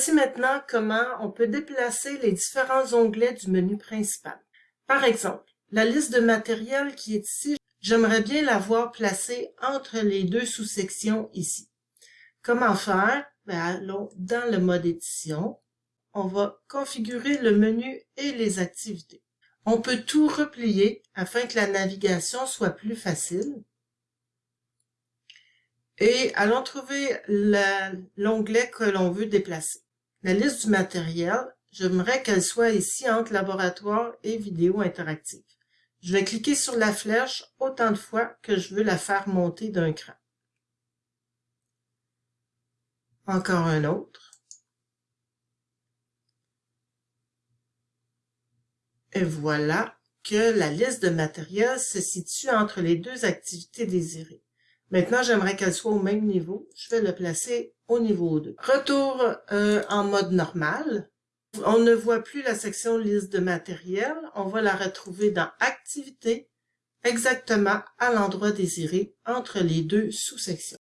Voici maintenant comment on peut déplacer les différents onglets du menu principal. Par exemple, la liste de matériel qui est ici, j'aimerais bien la voir placée entre les deux sous-sections ici. Comment faire? Ben, allons dans le mode édition. On va configurer le menu et les activités. On peut tout replier afin que la navigation soit plus facile. Et allons trouver l'onglet que l'on veut déplacer. La liste du matériel, j'aimerais qu'elle soit ici entre laboratoire et vidéo interactive. Je vais cliquer sur la flèche autant de fois que je veux la faire monter d'un cran. Encore un autre. Et voilà que la liste de matériel se situe entre les deux activités désirées. Maintenant, j'aimerais qu'elle soit au même niveau. Je vais le placer au niveau 2. Retour euh, en mode normal. On ne voit plus la section liste de matériel. On va la retrouver dans Activités, exactement à l'endroit désiré entre les deux sous-sections.